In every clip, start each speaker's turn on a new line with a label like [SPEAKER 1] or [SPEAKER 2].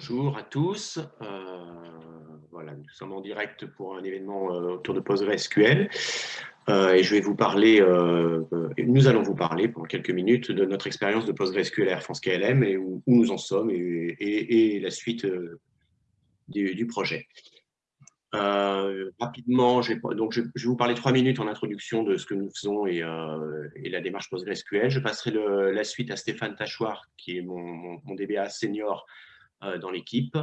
[SPEAKER 1] Bonjour à tous. Euh, voilà, nous sommes en direct pour un événement euh, autour de PostgreSQL. Euh, et je vais vous parler, nous allons vous parler pendant quelques minutes de notre expérience de PostgreSQL Air France KLM et où, nous en sommes et, la suite du, projet. rapidement, je vais, donc je, vais vous parler trois minutes en introduction de ce que nous faisons et, la démarche PostgreSQL. Je passerai la suite à Stéphane Tachoir, qui est mon, mon DBA senior dans l'équipe,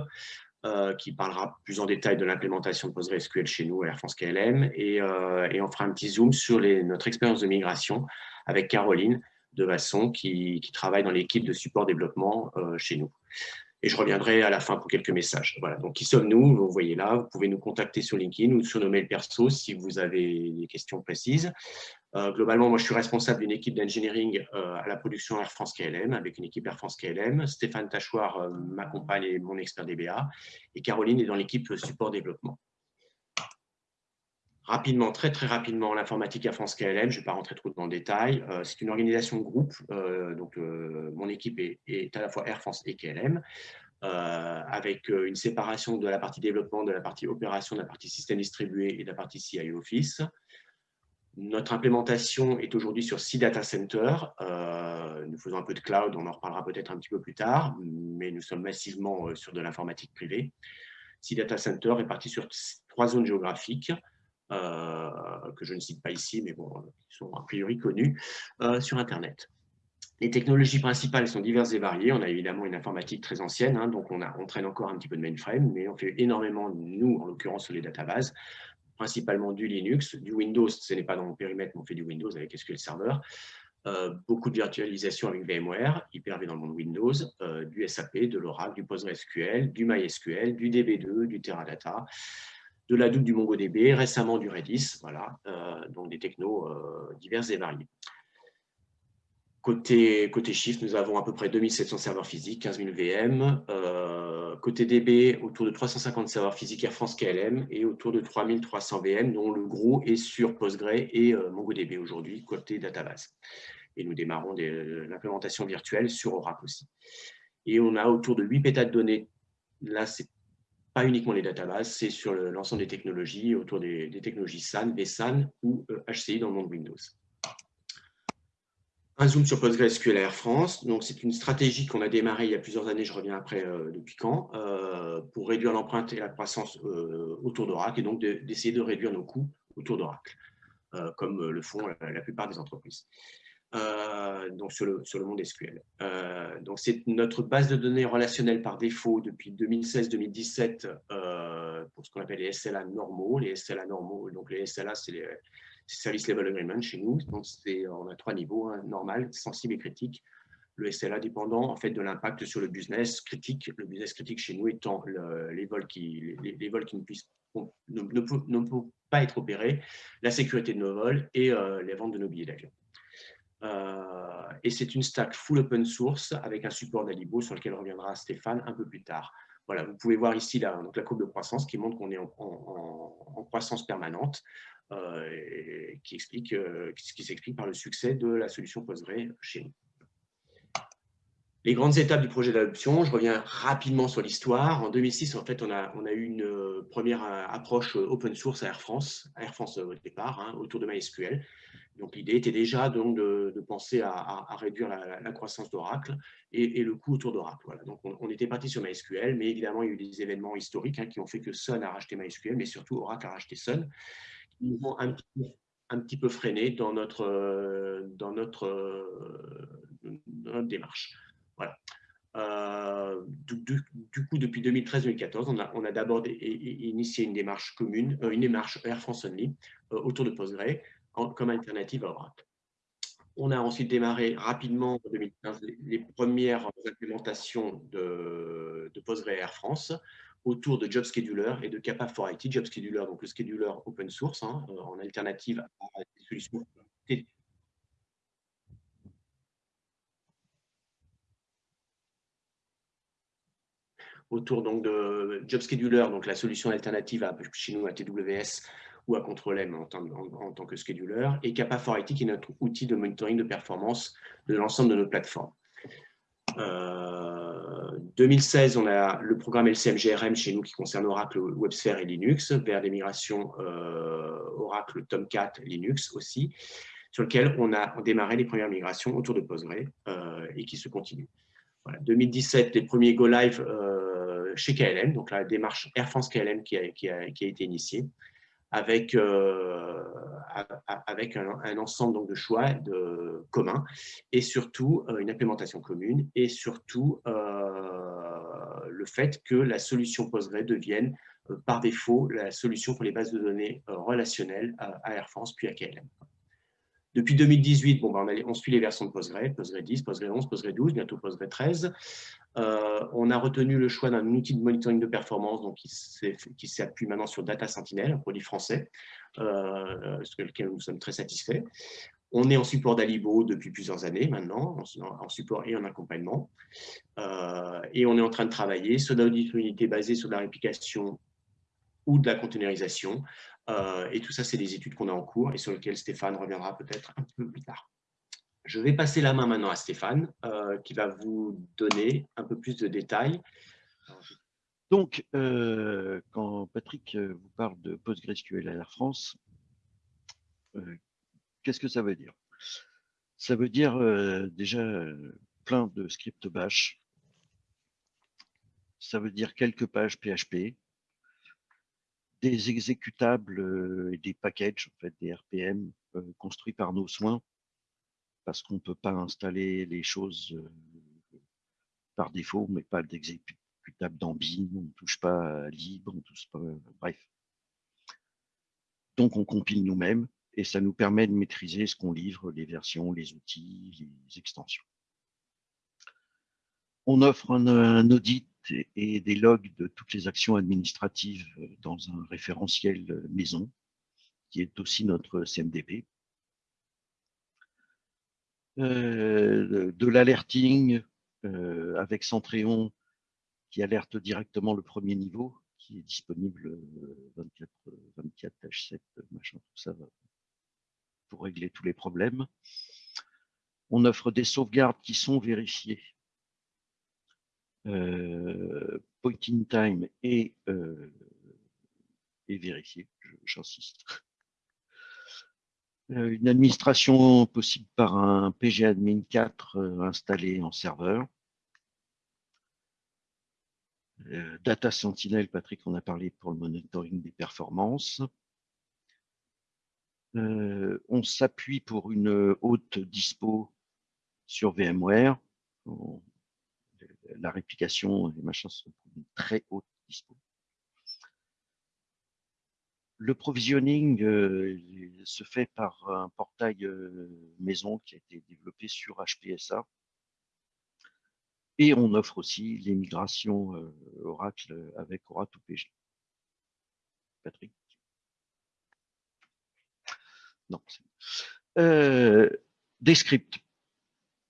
[SPEAKER 1] euh, qui parlera plus en détail de l'implémentation de PostgreSQL chez nous à Air France KLM. Et, euh, et, on fera un petit zoom sur notre expérience de migration avec Caroline de Vasson, qui, qui travaille dans l'équipe de support développement chez nous. Et je reviendrai à la fin pour quelques messages. Voilà, donc qui sommes-nous? Vous voyez là, vous pouvez nous contacter sur LinkedIn ou sur nos mails perso si vous avez des questions précises. Euh, globalement, moi, je suis responsable d'une équipe d'engineering euh, à la production Air France KLM, avec une équipe Air France KLM. Stéphane Tachoir euh, m'accompagne et mon expert DBA. Et Caroline est dans l'équipe support développement. Rapidement, très très rapidement, l'informatique Air France KLM, je ne vais pas rentrer trop dans le détail. C'est une organisation groupe, donc mon équipe est, est, à la fois Air France et KLM, avec une séparation de la partie développement, de la partie opération, de la partie système distribué et de la partie CI Office. Notre implémentation est aujourd'hui sur six data centers. Euh, nous faisons un peu de cloud, on en reparlera peut-être un petit peu plus tard, mais nous sommes massivement euh, sur de l'informatique privée. Six data centers répartis sur trois zones géographiques, euh, que je ne cite pas ici, mais bon, qui sont a priori connues, sur Internet. Les technologies principales sont diverses et variées. On a évidemment une informatique très ancienne, hein, donc on, on traîne encore un petit peu de mainframe, mais on fait énormément, nous, en l'occurrence, sur les databases, principalement du Linux, du Windows, ce n'est pas dans mon périmètre, mais on fait du Windows avec SQL Server, euh, beaucoup de virtualisation avec VMware, Hyper-V dans le monde Windows, euh, du SAP, de l'Oracle, du PostgreSQL, du MySQL, du DB2, du Teradata, de la Hadoop, du MongoDB, récemment du Redis, voilà, euh, donc des technos divers et variés. Côté, côté Shift, nous avons à peu près 2700 serveurs physiques, 15 000 VM. côté DB, autour de 350 serveurs physiques Air France KLM et autour de 3300 VM, dont le gros est sur Postgre et euh, MongoDB aujourd'hui, côté database. Et nous démarrons l'implémentation virtuelle sur Oracle aussi. Et on a autour de 8 pétas de données. Là, ce n'est pas uniquement les databases, c'est sur l'ensemble des technologies, autour des, technologies SAN, vSAN ou HCI euh, dans le monde Windows. Un zoom sur PostgreSQL Air France. Donc, c'est une stratégie qu'on a démarrée il y a plusieurs années, je reviens après euh, depuis quand, euh, pour réduire l'empreinte et la croissance euh, autour d'Oracle et donc d'essayer de, réduire nos coûts autour d'Oracle, comme le font la, plupart des entreprises. donc sur le, sur le monde SQL. donc c'est notre base de données relationnelle par défaut depuis 2016-2017 pour ce qu'on appelle les SLA normaux. Les SLA normaux, donc les SLA, c'est les Service Level Agreement chez nous. Donc, on a trois niveaux, hein, normal, sensible et critique. Le SLA dépendant en fait de l'impact sur le business critique. Le business critique chez nous étant les vols qui, ne, peuvent pas être opérés, la sécurité de nos vols et euh, les ventes de nos billets d'avion. Euh, et c'est une stack full open source avec un support d'Alibo sur lequel reviendra Stéphane un peu plus tard. Voilà, vous pouvez voir ici la, courbe de croissance qui montre qu'on est en, croissance permanente. Euh, qui explique, euh, qui s'explique par le succès de la solution Postgre chez nous. Les grandes étapes du projet d'adoption, je reviens rapidement sur l'histoire. En 2006, en fait, on a, on a eu une euh, première approche open source à Air France, Air France au départ, hein, autour de MySQL. Donc l'idée était déjà donc, de, penser à, réduire la, croissance d'Oracle et, le coût autour d'Oracle. Voilà. Donc on, était parti sur MySQL, mais évidemment il y a eu des événements historiques hein, qui ont fait que Sun a racheté MySQL, mais surtout Oracle a racheté Sun nous ont un petit, peu freiné dans notre, dans notre, démarche. Voilà. Euh, du, coup, depuis 2013-2014, on a, d'abord initié une démarche commune, euh, une démarche Air France Only euh, autour de Postgre comme alternative à Oracle. On a ensuite démarré rapidement en 2015 les, premières implémentations de, de Postgre Air France autour de Job Scheduler et de Kappa for IT. Job Scheduler, donc le scheduler open source, hein, euh, en alternative à des solutions autour donc de Job Scheduler, donc la solution alternative à, chez nous à TWS ou à Control M en, en, tant que scheduler, et Kappa for IT qui est notre outil de monitoring de performance de l'ensemble de nos plateformes. 2016, on a le programme LCMGRM chez nous qui concerne Oracle, WebSphere et Linux, vers des migrations Oracle, Tomcat, Linux aussi, sur lequel on a démarré les premières migrations autour de Postgre et qui se continuent. 2017, les premiers Go Live chez KLM, donc la démarche Air France KLM qui a, été initiée, avec, euh, un, ensemble donc, de choix de, communs et surtout euh, une implémentation commune et surtout euh, le fait que la solution Postgre devienne par défaut la solution pour les bases de données relationnelles à Air France puis à KLM. Depuis 2018, bon, ben, on, suit les versions de Postgre, Postgre 10, Postgre 11, Postgre 12, bientôt Postgre 13. Euh, on a retenu le choix d'un outil de monitoring de performance donc qui s'appuie maintenant sur Data Sentinel, un produit français, euh, sur lequel nous sommes très satisfaits. On est en support d'Alibo depuis plusieurs années maintenant, en, support et en accompagnement. Euh, et on est en train de travailler sur une unité basée sur la réplication ou de la containerisation euh, et tout ça, c'est des études qu'on a en cours et sur lesquelles Stéphane reviendra peut-être un peu plus tard. Je vais passer la main maintenant à Stéphane, euh, qui va vous donner un peu plus de détails.
[SPEAKER 2] Donc, euh, quand Patrick vous parle de PostgreSQL à Air France, qu'est-ce que ça veut dire? Ça veut dire déjà plein de scripts bash. Ça veut dire quelques pages PHP, des exécutables euh, et des packages, en fait, des RPM euh, construits par nos soins, parce qu'on ne peut pas installer les choses euh, par défaut, mais pas d'exécutable d'ambi, on ne touche pas à libre, on touche pas, bref. Donc on compile nous-mêmes et ça nous permet de maîtriser ce qu'on livre, les versions, les outils, les extensions. On offre un audit et des logs de toutes les actions administratives euh, dans un référentiel euh, maison, qui est aussi notre CMDP. Euh, de l'alerting avec Centréon qui alerte directement le premier niveau, qui est disponible 24, 24 7 machin, tout ça, pour régler tous les problèmes. On offre des sauvegardes qui sont vérifiées point in time et, euh, vérifier, j'insiste. Euh, une administration possible par un PGAdmin 4 installé en serveur. Data Sentinel, Patrick, on a parlé pour le monitoring des performances. on s'appuie pour une haute dispo sur VMware la réplication, les machins sont une très haute dispo. Le provisioning euh, se fait par un portail euh, maison qui a été développé sur HPSA. Et on offre aussi les migrations euh, Oracle avec Oracle PG. Patrick? Non. des scripts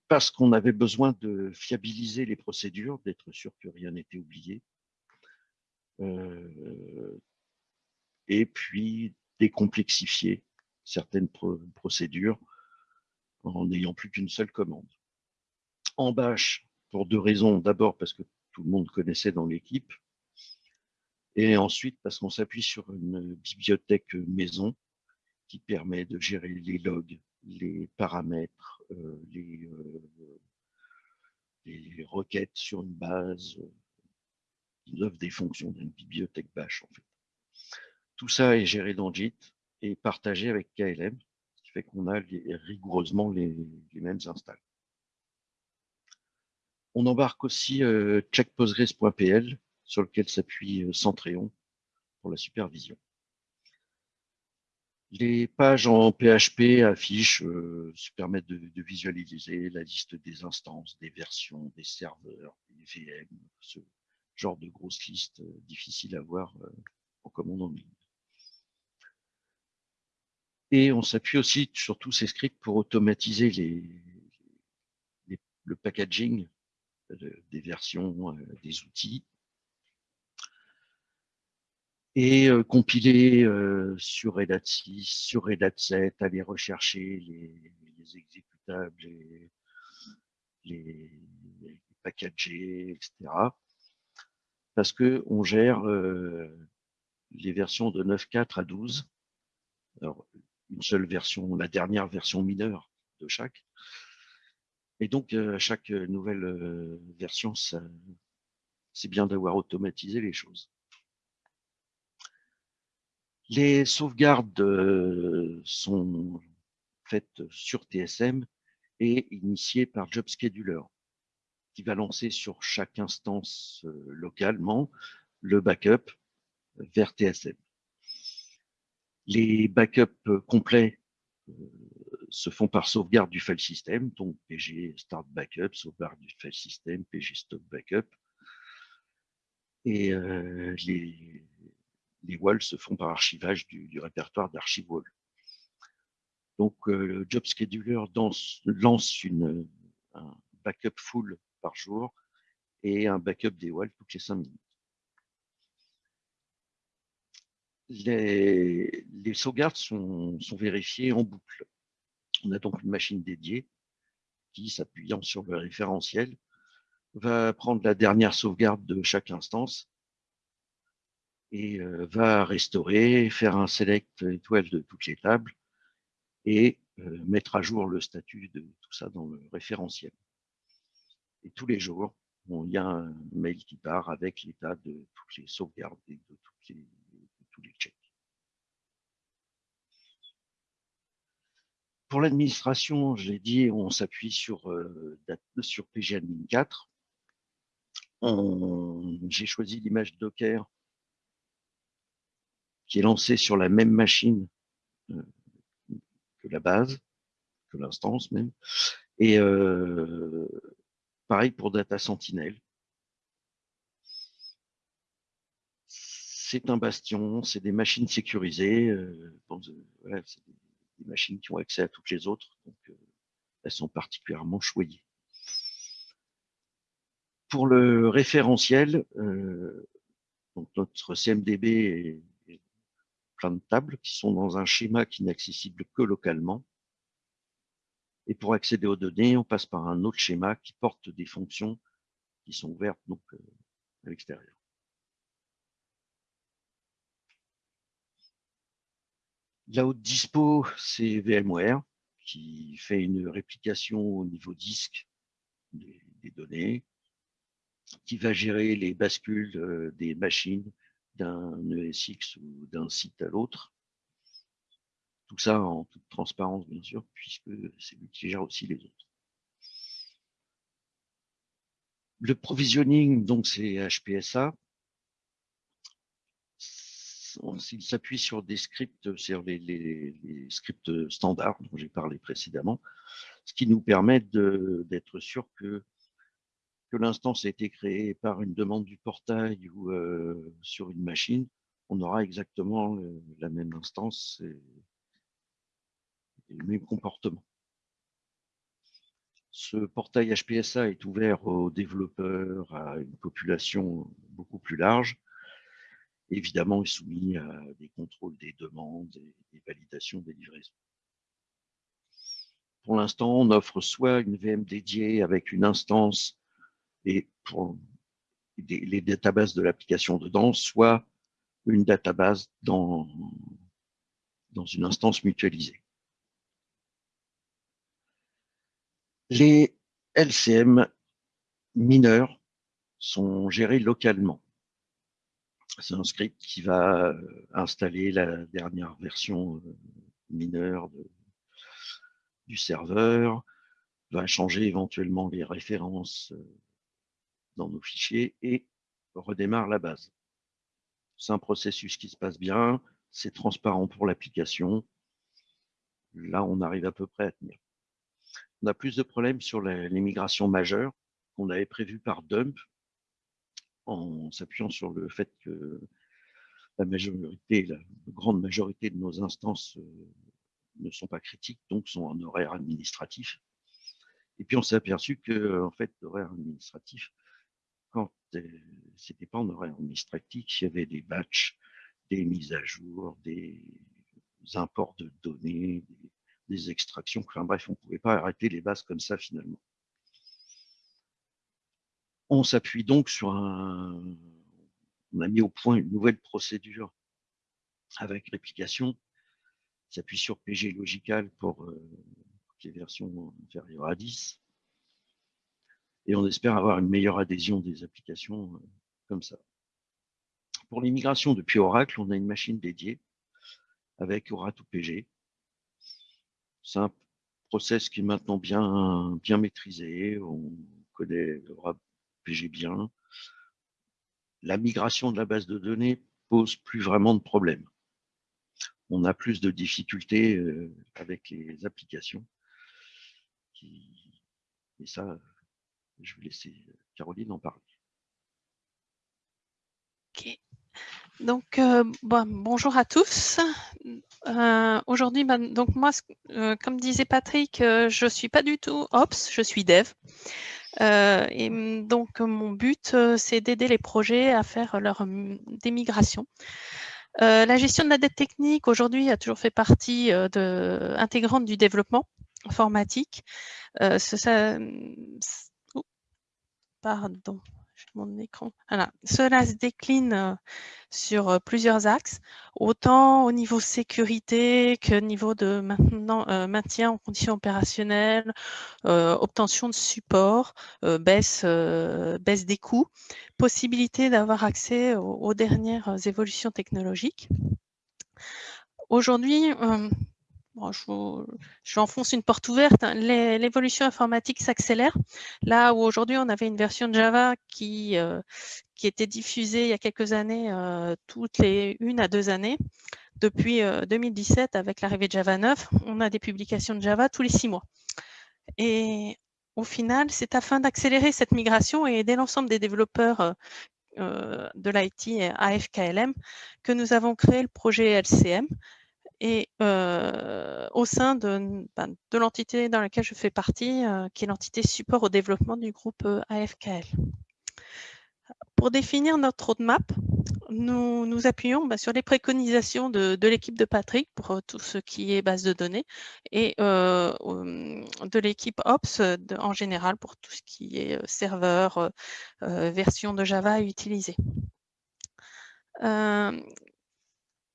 [SPEAKER 2] parce qu'on avait besoin de fiabiliser les procédures, d'être sûr que rien n'était oublié. Euh, et puis décomplexifier certaines procédures en n'ayant plus qu'une seule commande. En Bash, pour deux raisons. D'abord parce que tout le monde connaissait dans l'équipe, et ensuite parce qu'on s'appuie sur une bibliothèque maison qui permet de gérer les logs, les paramètres, euh, les, euh, les, requêtes sur une base qui offre des fonctions d'une bibliothèque bash en fait. Tout ça est géré dans JIT et partagé avec KLM, ce qui fait qu'on a rigoureusement les, mêmes installs. On embarque aussi euh, checkpostgres.pl sur lequel s'appuie Centréon pour la supervision. Les pages en PHP affichent, euh, se permettent de, visualiser la liste des instances, des versions, des serveurs, des VM, ce genre de grosse liste euh, difficile à voir euh, en commande en ligne. Et on s'appuie aussi sur tous ces scripts pour automatiser les, le packaging des versions, des outils, et euh, compiler euh, sur Red Hat 6, sur Red Hat 7, aller rechercher les, exécutables, les, les, packagées, etc. Parce qu'on gère les versions de 9.4 à 12. Alors, une seule version, la dernière version mineure de chaque. Et donc, à chaque nouvelle version, c'est bien d'avoir automatisé les choses. Les sauvegardes sont faites sur TSM et initiées par Job Scheduler, qui va lancer sur chaque instance localement le backup vers TSM. Les backups complets se font par sauvegarde du file system, donc PG start backup, sauvegarde du file system, PG stop backup. Et les, les walls se font par archivage du, répertoire d'archive wall. Donc, le job scheduler lance une, un backup full par jour et un backup des walls toutes les cinq minutes. Les, sauvegardes sont, vérifiées en boucle. On a donc une machine dédiée qui, s'appuyant sur le référentiel, va prendre la dernière sauvegarde de chaque instance et va restaurer, faire un select étoile de toutes les tables et mettre à jour le statut de tout ça dans le référentiel. Et tous les jours, il y a un mail qui part avec l'état de toutes les sauvegardes et de toutes les pour l'administration, je l'ai dit, on s'appuie sur, euh, sur PGAdmin 4. J'ai choisi l'image Docker qui est lancée sur la même machine euh, que la base, que l'instance même. Et euh, pareil pour Data Sentinel. c'est un bastion, c'est des machines sécurisées, euh, c'est des, machines qui ont accès à toutes les autres, donc euh, elles sont particulièrement choyées. Pour le référentiel, euh, donc notre CMDB est, plein de tables qui sont dans un schéma qui n'est accessible que localement. Et pour accéder aux données, on passe par un autre schéma qui porte des fonctions qui sont ouvertes donc, à l'extérieur. La haute dispo, c'est VMware qui fait une réplication au niveau disque des, données, qui va gérer les bascules euh, des machines d'un ESX ou d'un site à l'autre. Tout ça en toute transparence, bien sûr, puisque c'est lui qui gère aussi les autres. Le provisioning, donc, c'est HPSA s'il s'appuie sur des scripts, sur les, scripts standards dont j'ai parlé précédemment, ce qui nous permet d'être sûr que, que l'instance a été créée par une demande du portail ou euh, sur une machine, on aura exactement la même instance et, le même comportement. Ce portail HPSA est ouvert aux développeurs, à une population beaucoup plus large, évidemment est soumis à des contrôles des demandes et des validations des livraisons. Pour l'instant, on offre soit une VM dédiée avec une instance et pour les databases de l'application dedans, soit une database dans, dans une instance mutualisée. Les LCM mineurs sont gérés localement. C'est un script qui va euh, installer la dernière version euh, mineure du serveur, va changer éventuellement les références euh, dans nos fichiers et redémarre la base. C'est un processus qui se passe bien, c'est transparent pour l'application. Là, on arrive à peu près à tenir. On a plus de problèmes sur les, migrations majeures qu'on avait prévues par dump, en s'appuyant sur le fait que la majorité, la grande majorité de nos instances euh, ne sont pas critiques, donc sont en horaire administratif. Et puis on s'est aperçu que, en fait, l'horaire administratif, quand euh, c'était pas en horaire administratif, il y avait des batchs, des mises à jour, des imports de données, des, extractions. Enfin bref, on ne pouvait pas arrêter les bases comme ça finalement. on s'appuie donc sur un... On a mis au point une nouvelle procédure avec réplication, s'appuie sur PG Logical pour euh, les versions inférieures à 10. Et on espère avoir une meilleure adhésion des applications euh, comme ça. Pour l'immigration depuis Oracle, on a une machine dédiée avec Oracle PG. C'est un process qui est maintenant bien, bien maîtrisé. On connaît Oracle PG bien. La migration de la base de données pose plus vraiment de problème. On a plus de difficultés euh, avec les applications. Et ça, je vais laisser Caroline en parler.
[SPEAKER 3] Ok. Donc, euh, bonjour à tous. Euh, aujourd'hui, ben, donc moi, euh, comme disait Patrick, je ne suis pas du tout Ops, je suis Dev. et donc, mon but, c'est d'aider les projets à faire leur démigration. la gestion de la dette technique, aujourd'hui, a toujours fait partie intégrante du développement informatique. Pardon, mon écran. Cela se décline euh, sur euh, plusieurs axes, autant au niveau sécurité que niveau de euh, maintien en conditions opérationnelles, obtention de support, baisse, baisse des coûts, possibilité d'avoir accès aux, dernières évolutions technologiques. Aujourd'hui, je, je, enfonce une porte ouverte. Hein. L'évolution informatique s'accélère. Là où aujourd'hui on avait une version de Java qui, euh, qui était diffusée il y a quelques années, euh, toutes les une à deux années, depuis 2017 euh, avec l'arrivée de Java 9, on a des publications de Java tous les six mois. Et au final, c'est afin d'accélérer cette migration et aider l'ensemble des développeurs de l'IT AFKLM que nous avons créé le projet LCM et au sein de, ben, de l'entité dans laquelle je fais partie, qui est l'entité support au développement du groupe AFKL. Pour définir notre roadmap, nous nous appuyons ben, sur les préconisations de, de l'équipe de Patrick pour tout ce qui est base de données et de l'équipe Ops en général pour tout ce qui est serveur, version de Java à utiliser.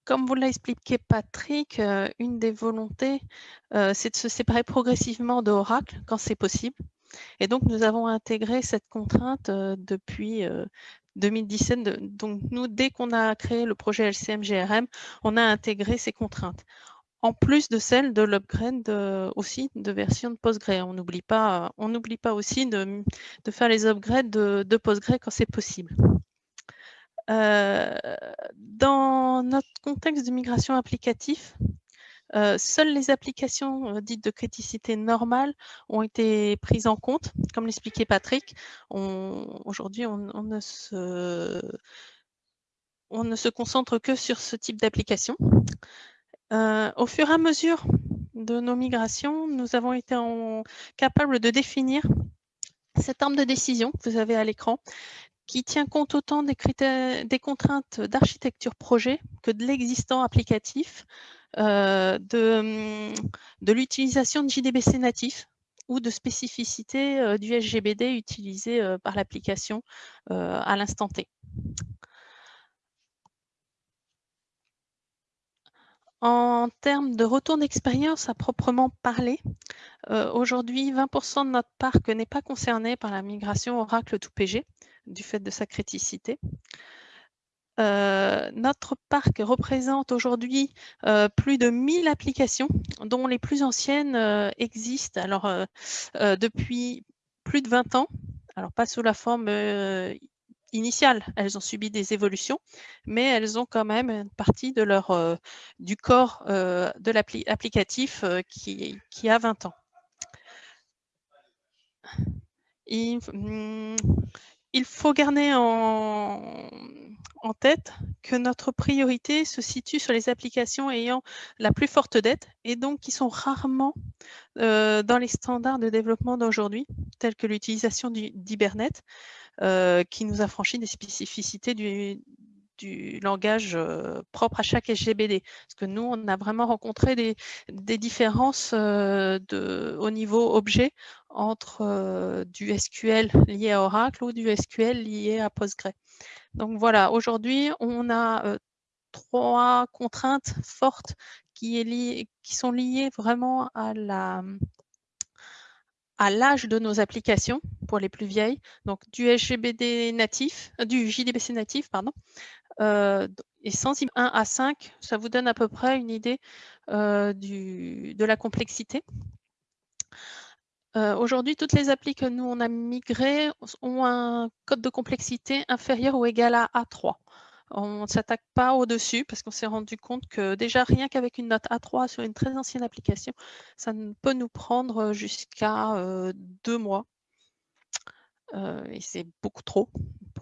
[SPEAKER 3] Comme vous l'a expliqué Patrick, euh, une des volontés, euh, c'est de se séparer progressivement de Oracle quand c'est possible. Et donc, nous avons intégré cette contrainte euh, depuis 2017. Donc, nous, dès qu'on a créé le projet LCM-GRM, on a intégré ces contraintes. En plus de celle de l'upgrade aussi de version de Postgre. On n'oublie pas, pas aussi de, faire les upgrades de, de Postgre quand c'est possible. Euh, dans notre contexte de migration applicatif, euh, seules les applications euh, dites de criticité normale ont été prises en compte. Comme l'expliquait Patrick, aujourd'hui, on, ne se, on ne se concentre que sur ce type d'application. au fur et à mesure de nos migrations, nous avons été capables de définir cette arme de décision que vous avez à l'écran qui tient compte autant des, contraintes d'architecture projet que de l'existant applicatif, euh, de, de l'utilisation de JDBC natif ou de spécificité euh, du SGBD utilisé euh, par l'application à l'instant T. En termes de retour d'expérience à proprement parler, aujourd'hui, 20% de notre parc n'est pas concerné par la migration Oracle to PG du fait de sa criticité. Euh, notre parc représente aujourd'hui euh, plus de 1000 applications, dont les plus anciennes euh, existent alors, depuis plus de 20 ans. Alors, pas sous la forme initiale, elles ont subi des évolutions, mais elles ont quand même une partie de leur, du corps de l'applicatif qui, a 20 ans. Il faut garder en, tête que notre priorité se situe sur les applications ayant la plus forte dette et donc qui sont rarement euh, dans les standards de développement d'aujourd'hui, tels que l'utilisation d'Hibernate, euh, qui nous a franchi des spécificités du, langage euh, propre à chaque SGBD. Parce que nous, on a vraiment rencontré des, différences de, au niveau objet entre du SQL lié à Oracle ou du SQL lié à Postgre. Donc voilà, aujourd'hui, on a trois contraintes fortes qui, qui, sont liées vraiment à la à l'âge de nos applications pour les plus vieilles, donc du SGBD natif, du JDBC natif, pardon, et sans 1 à 5, ça vous donne à peu près une idée du, de la complexité. Aujourd'hui, toutes les applis que nous, on a migrées ont un code de complexité inférieur ou égal à A3. On ne s'attaque pas au-dessus parce qu'on s'est rendu compte que déjà, rien qu'avec une note A3 sur une très ancienne application, ça peut nous prendre jusqu'à deux mois. Et c'est beaucoup trop.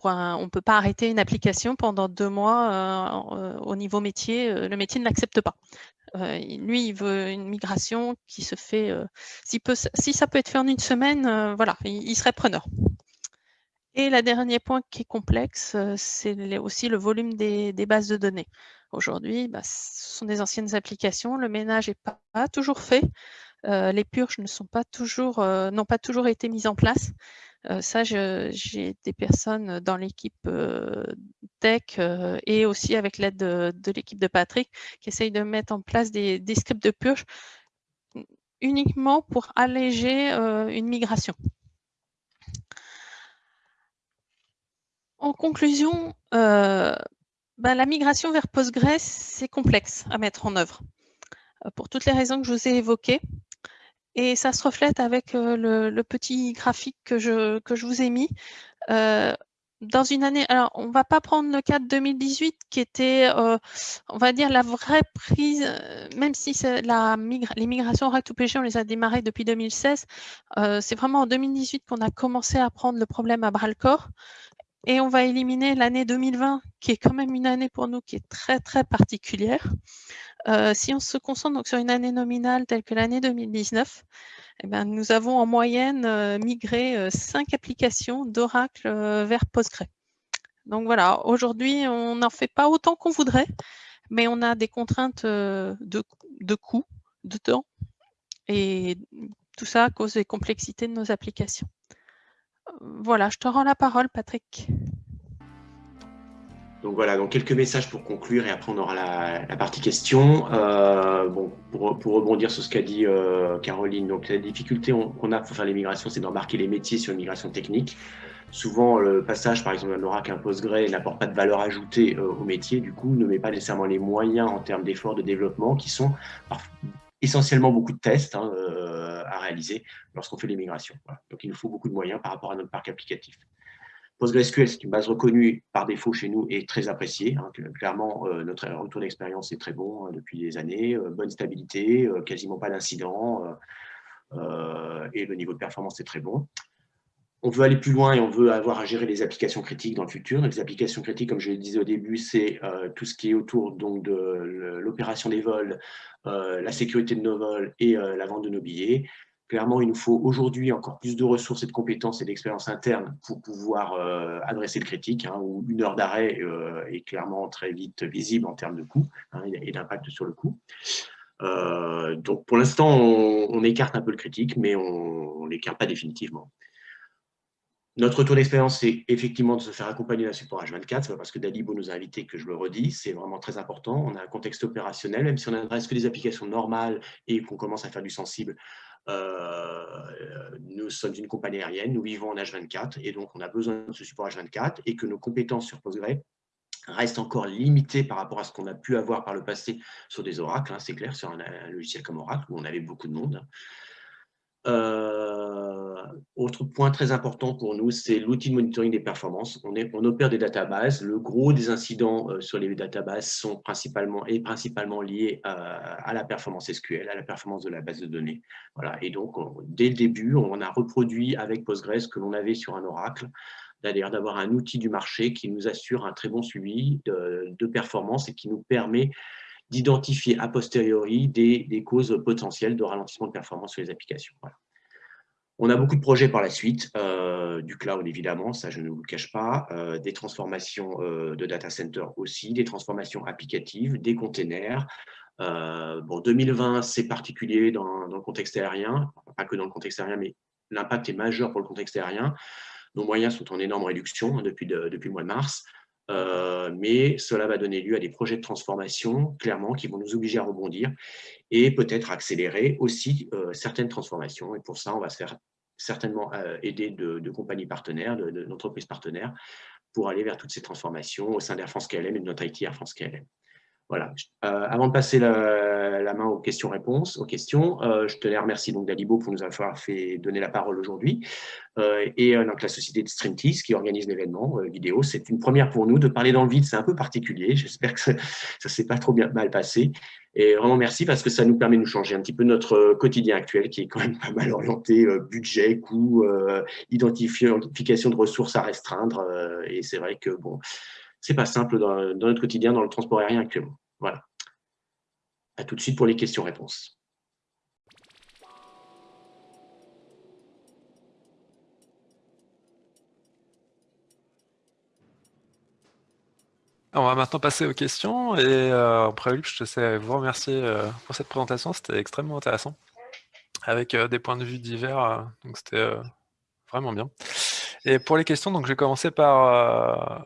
[SPEAKER 3] on ne peut pas arrêter une application pendant deux mois au niveau métier. le métier ne l'accepte pas. Euh, lui, il veut une migration qui se fait, euh, si, ça peut être fait en une semaine, euh, voilà, il, serait preneur. Et le dernier point qui est complexe, c'est aussi le volume des, bases de données. Aujourd'hui, bah, ce sont des anciennes applications, le ménage n'est pas, toujours fait, les purges n'ont pas toujours été mises en place. Ça, j'ai des personnes dans l'équipe tech et aussi avec l'aide de, l'équipe de Patrick qui essayent de mettre en place des, scripts de purge uniquement pour alléger une migration. En conclusion, ben, la migration vers Postgres, c'est complexe à mettre en œuvre. pour toutes les raisons que je vous ai évoquées, et ça se reflète avec le, petit graphique que je, que je vous ai mis. dans une année, alors on va pas prendre le cas de 2018 qui était, on va dire, la vraie prise, même si la les migrations Oracle to on les a démarrées depuis 2016, c'est vraiment en 2018 qu'on a commencé à prendre le problème à bras le corps. Et on va éliminer l'année 2020, qui est quand même une année pour nous qui est très, très particulière. Euh, si on se concentre sur une année nominale telle que l'année 2019, eh ben, nous avons en moyenne euh, migré euh, cinq applications d'Oracle vers Postgre. Donc voilà, aujourd'hui, on n'en fait pas autant qu'on voudrait, mais on a des contraintes de, de coût, de temps, et tout ça à cause des complexités de nos applications. Voilà, je te rends la parole, Patrick.
[SPEAKER 1] Donc voilà, donc quelques messages pour conclure et après on aura la, partie questions. Euh, bon, pour, rebondir sur ce qu'a dit euh, Caroline, donc la difficulté qu'on a pour faire les migrations, c'est d'embarquer les métiers sur une migration technique. Souvent, le passage, par exemple, d'un Oracle à un Postgre n'apporte pas de valeur ajoutée euh, au métier, du coup, ne met pas nécessairement les moyens en termes d'efforts de développement qui sont essentiellement beaucoup de tests hein, à réaliser lorsqu'on fait les migrations. Donc, il nous faut beaucoup de moyens par rapport à notre parc applicatif. PostgreSQL, c'est une base reconnue par défaut chez nous et très appréciée. Hein, clairement, euh, notre retour d'expérience est très bon hein, depuis des années. Euh, bonne stabilité, euh, quasiment pas d'incidents et le niveau de performance est très bon. On veut aller plus loin et on veut avoir à gérer les applications critiques dans le futur. les applications critiques, comme je le disais au début, c'est tout ce qui est autour donc, de l'opération des vols, la sécurité de nos vols et la vente de nos billets. Clairement, il nous faut aujourd'hui encore plus de ressources et de compétences et d'expérience interne pour pouvoir euh, adresser le critique, hein, où une heure d'arrêt euh, est clairement très vite visible en termes de coût hein, et d'impact sur le coût. Euh, donc, pour l'instant, on, écarte un peu le critique, mais on ne l'écarte pas définitivement. Notre retour d'expérience, c'est effectivement de se faire accompagner d'un support H24. Ce pas parce que Dalibo nous a invités que je le redis. C'est vraiment très important. On a un contexte opérationnel, même si on n'adresse que des applications normales et qu'on commence à faire du sensible. Euh, nous sommes une compagnie aérienne, nous vivons en H24 et donc on a besoin de ce support H24 et que nos compétences sur Postgre restent encore limitées par rapport à ce qu'on a pu avoir par le passé sur des oracles, hein, c'est clair, sur un, logiciel comme Oracle où on avait beaucoup de monde. Euh, autre point très important pour nous, c'est l'outil de monitoring des performances. On, opère des databases. Le gros des incidents euh, sur les databases sont principalement, est principalement liés à, la performance SQL, à la performance de la base de données. Voilà. Et donc, dès le début, on a reproduit avec Postgres ce que l'on avait sur un Oracle, c'est-à-dire d'avoir un outil du marché qui nous assure un très bon suivi de performance et qui nous permet d'identifier a posteriori des, causes potentielles de ralentissement de performance sur les applications. On a beaucoup de projets par la suite, euh, du cloud évidemment, ça je ne vous le cache pas, euh, des transformations euh, de data center aussi, des transformations applicatives, des containers. bon, 2020, c'est particulier dans, le contexte aérien, pas que dans le contexte aérien, mais l'impact est majeur pour le contexte aérien. Nos moyens sont en énorme réduction hein, depuis, depuis le mois de mars. Euh, mais cela va donner lieu à des projets de transformation, clairement, qui vont nous obliger à rebondir et peut-être accélérer aussi euh, certaines transformations. Et pour ça, on va se faire certainement euh, aider de, compagnies partenaires, d'entreprises partenaires, pour aller vers toutes ces transformations au sein d'Air France KLM et de notre IT Air France KLM. Voilà. Avant de passer la, main aux questions-réponses, aux questions, euh, je tenais à remercier donc Dalibo pour nous avoir fait donner la parole aujourd'hui euh, et donc la société de StreamTease qui organise l'événement vidéo. C'est une première pour nous de parler dans le vide, c'est un peu particulier. J'espère que ça ne s'est pas trop bien mal passé. Et vraiment merci parce que ça nous permet de nous changer un petit peu notre quotidien actuel qui est quand même pas mal orienté budget, coût, identification de ressources à restreindre. et c'est vrai que bon, c'est pas simple dans, notre quotidien, dans le transport aérien actuellement. Voilà. À tout de suite pour les questions-réponses.
[SPEAKER 4] On va maintenant passer aux questions et euh, en prélude, je te sais vous remercier euh, pour cette présentation, c'était extrêmement intéressant, avec euh, des points de vue divers, donc c'était vraiment bien. Et pour les questions, donc je vais commencer par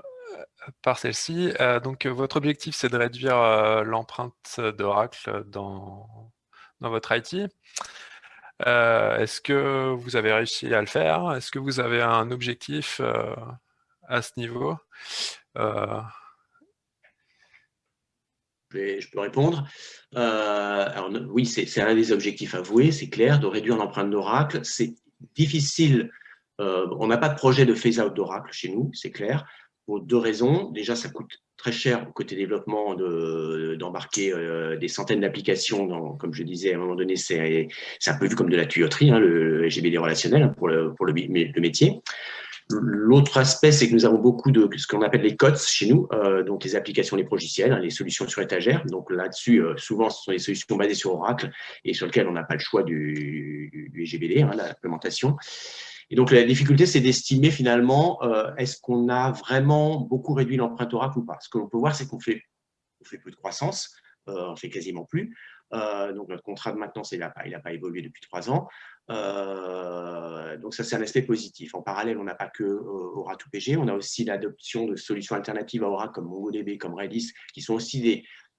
[SPEAKER 4] par celle-ci. Euh, donc, votre objectif, c'est de réduire euh, l'empreinte d'Oracle dans, votre IT. Euh, est-ce que vous avez réussi à le faire? Est-ce que vous avez un objectif à ce niveau?
[SPEAKER 1] Je, peux répondre. oui, c'est un des objectifs avoués, c'est clair, de réduire l'empreinte d'Oracle. C'est difficile. on n'a pas de projet de phase-out d'Oracle chez nous, c'est clair pour deux raisons. Déjà, ça coûte très cher côté développement d'embarquer euh, des centaines d'applications. Comme je disais, à un moment donné, c'est un peu vu comme de la tuyauterie, hein, le GBD relationnel hein, pour, le, pour le, métier. L'autre aspect, c'est que nous avons beaucoup de ce qu'on appelle les COTS chez nous, euh, donc les applications, les logiciels, hein, les solutions sur étagère. Donc là-dessus, euh, souvent, ce sont des solutions basées sur Oracle et sur lesquelles on n'a pas le choix du, du GBD, l'implémentation. Et donc, la difficulté, c'est d'estimer finalement, euh, est-ce qu'on a vraiment beaucoup réduit l'empreinte Oracle ou pas Ce que l'on peut voir, c'est qu'on fait, peu de croissance, euh, on fait quasiment plus. Euh, donc, notre contrat de maintenance, il n'a pas, évolué depuis trois ans. Donc, ça, c'est un aspect positif. En parallèle, on n'a pas que Oracle PG, on a aussi l'adoption de solutions alternatives à Oracle comme MongoDB, comme Redis, qui sont aussi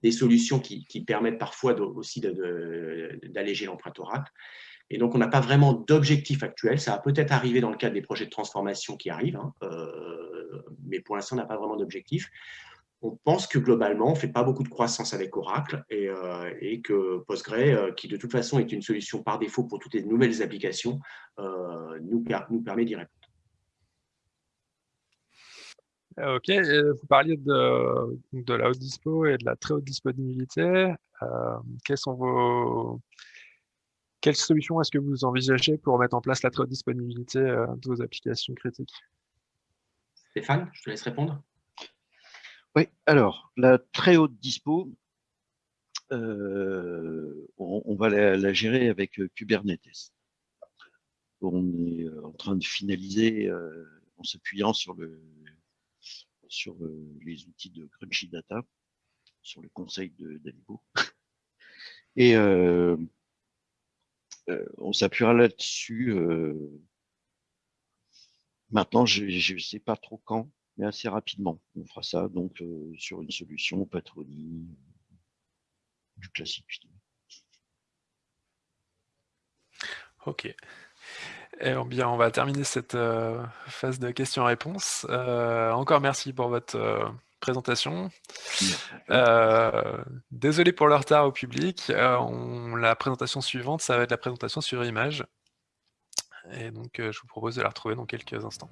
[SPEAKER 1] des, solutions qui, qui, permettent parfois aussi d'alléger l'empreinte Oracle. Et donc, on n'a pas vraiment d'objectif actuel. Ça va peut-être arriver dans le cadre des projets de transformation qui arrivent, hein, euh, mais pour l'instant, on n'a pas vraiment d'objectif. On pense que globalement, on ne fait pas beaucoup de croissance avec Oracle et, euh, que Postgre, euh, qui de toute façon est une solution par défaut pour toutes les nouvelles applications, nous, nous permet d'y répondre.
[SPEAKER 4] Ok, vous parliez de, de, la haute dispo et de la très haute disponibilité. quels sont vos, quelle solution est-ce que vous envisagez pour mettre en place la très haute disponibilité euh, de vos applications critiques?
[SPEAKER 1] Stéphane, je te laisse répondre.
[SPEAKER 2] Oui, alors, la très haute dispo, euh, on, va la, gérer avec euh, Kubernetes. On est en train de finaliser en s'appuyant sur, le, sur les outils de Crunchy Data, sur le conseil de d'Alibo. Et euh, on s'appuiera là-dessus. Euh, maintenant, je ne sais pas trop quand, mais assez rapidement. On fera ça donc euh, sur une solution patronie du classique.
[SPEAKER 4] Ok. Eh bien, on va terminer cette phase de questions-réponses. encore merci pour votre présentation. Euh, désolé pour le retard au public. Euh, la présentation suivante, ça va être la présentation sur image. Et donc, euh, je vous propose de la retrouver dans quelques instants.